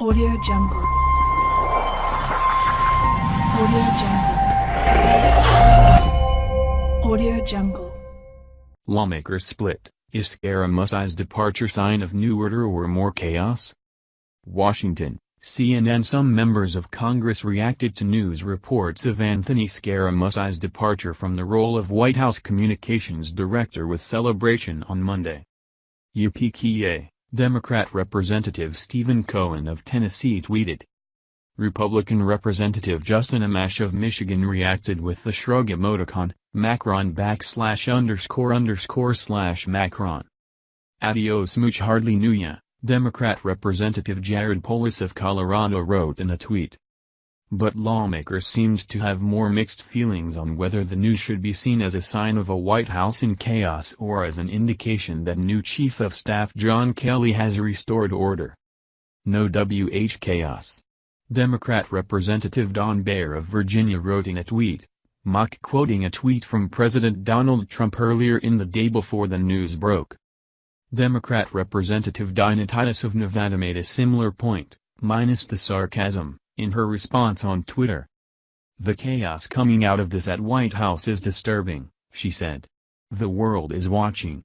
Audio Jungle. Audio Jungle. Audio Jungle. Lawmakers split. Is Scaramucci's departure sign of new order or more chaos? Washington, CNN Some members of Congress reacted to news reports of Anthony Scaramucci's departure from the role of White House Communications Director with celebration on Monday. UPKA, Democrat Representative Stephen Cohen of Tennessee tweeted. Republican Representative Justin Amash of Michigan reacted with the shrug emoticon, Macron backslash underscore underscore slash Macron. Adios Mooch hardly knew ya, Democrat Representative Jared Polis of Colorado wrote in a tweet. But lawmakers seemed to have more mixed feelings on whether the news should be seen as a sign of a White House in chaos or as an indication that new Chief of Staff John Kelly has restored order. No WH chaos. Democrat Representative Don Beyer of Virginia wrote in a tweet, mock quoting a tweet from President Donald Trump earlier in the day before the news broke. Democrat Representative Dina Titus of Nevada made a similar point, minus the sarcasm in her response on Twitter. The chaos coming out of this at White House is disturbing, she said. The world is watching.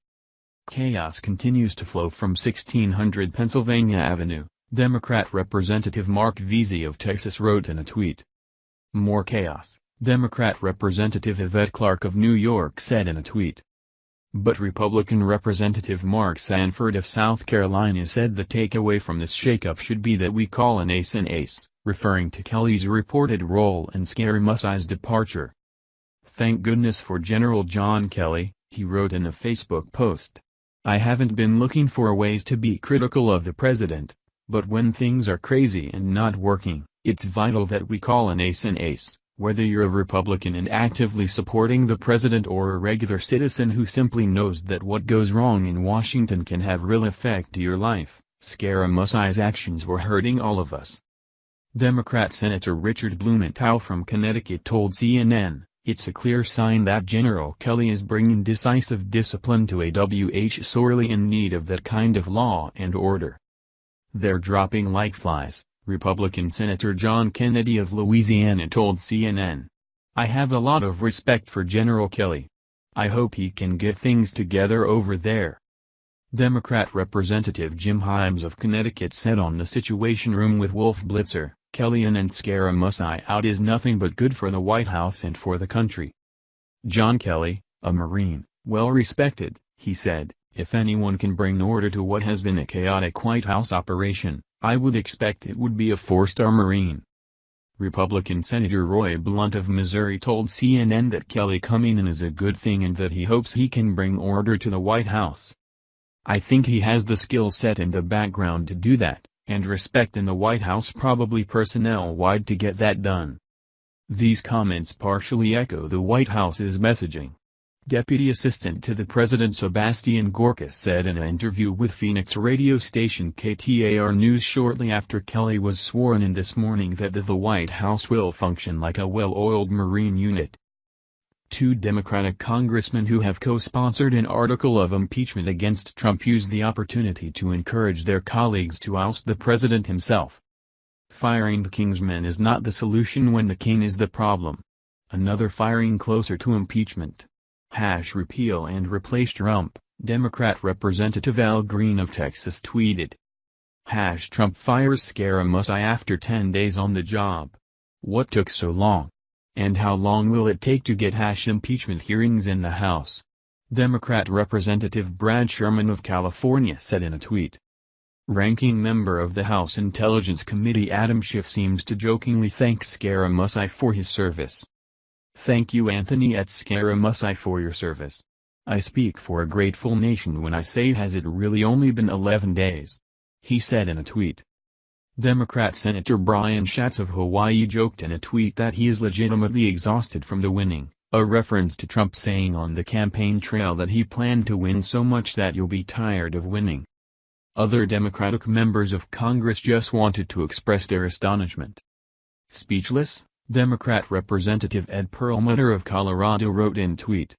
Chaos continues to flow from 1600 Pennsylvania Avenue, Democrat Representative Marc Veasey of Texas wrote in a tweet. More chaos, Democrat Representative Yvette Clarke of New York said in a tweet. But Republican Representative Mark Sanford of South Carolina said the takeaway from this shakeup should be that we call an ace an ace referring to Kelly's reported role in Scaramucci's departure. Thank goodness for General John Kelly, he wrote in a Facebook post. I haven't been looking for ways to be critical of the president, but when things are crazy and not working, it's vital that we call an ace an ace, whether you're a Republican and actively supporting the president or a regular citizen who simply knows that what goes wrong in Washington can have real effect to your life. Scaramucci's actions were hurting all of us. Democrat Senator Richard Blumenthal from Connecticut told CNN, it's a clear sign that General Kelly is bringing decisive discipline to a WH sorely in need of that kind of law and order. They're dropping like flies, Republican Senator John Kennedy of Louisiana told CNN. I have a lot of respect for General Kelly. I hope he can get things together over there. Democrat Representative Jim Himes of Connecticut said on the Situation Room with Wolf Blitzer, Kelly in and Scaramucci out is nothing but good for the White House and for the country. John Kelly, a Marine, well respected, he said, if anyone can bring order to what has been a chaotic White House operation, I would expect it would be a four-star Marine. Republican Senator Roy Blunt of Missouri told CNN that Kelly coming in is a good thing and that he hopes he can bring order to the White House. I think he has the skill set and the background to do that and respect in the White House probably personnel-wide to get that done. These comments partially echo the White House's messaging. Deputy Assistant to the President Sebastian Gorka said in an interview with Phoenix radio station KTAR News shortly after Kelly was sworn in this morning that the White House will function like a well-oiled Marine unit. Two Democratic congressmen who have co-sponsored an article of impeachment against Trump used the opportunity to encourage their colleagues to oust the president himself. Firing the king's men is not the solution when the king is the problem. Another firing closer to impeachment. Hash repeal and replace Trump, Democrat Representative Al Green of Texas tweeted. Hash Trump fires Scaramucci after 10 days on the job. What took so long? And how long will it take to get hash impeachment hearings in the House? Democrat Representative Brad Sherman of California said in a tweet. Ranking member of the House Intelligence Committee Adam Schiff seemed to jokingly thank Scaramucci for his service. Thank you Anthony at Scaramucci for your service. I speak for a grateful nation when I say has it really only been 11 days? He said in a tweet. Democrat Senator Brian Schatz of Hawaii joked in a tweet that he is legitimately exhausted from the winning, a reference to Trump saying on the campaign trail that he planned to win so much that you'll be tired of winning. Other Democratic members of Congress just wanted to express their astonishment. Speechless, Democrat Representative Ed Perlmutter of Colorado wrote in tweet.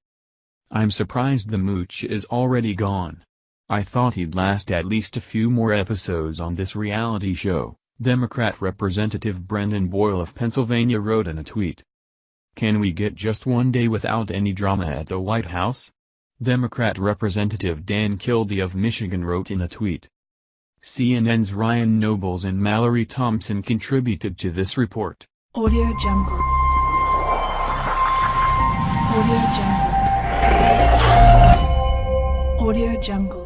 I'm surprised the mooch is already gone. I thought he'd last at least a few more episodes on this reality show, Democrat Representative Brendan Boyle of Pennsylvania wrote in a tweet. Can we get just one day without any drama at the White House? Democrat Representative Dan Kildee of Michigan wrote in a tweet. CNN's Ryan Nobles and Mallory Thompson contributed to this report. Audio Jungle. Audio Jungle. Audio Jungle.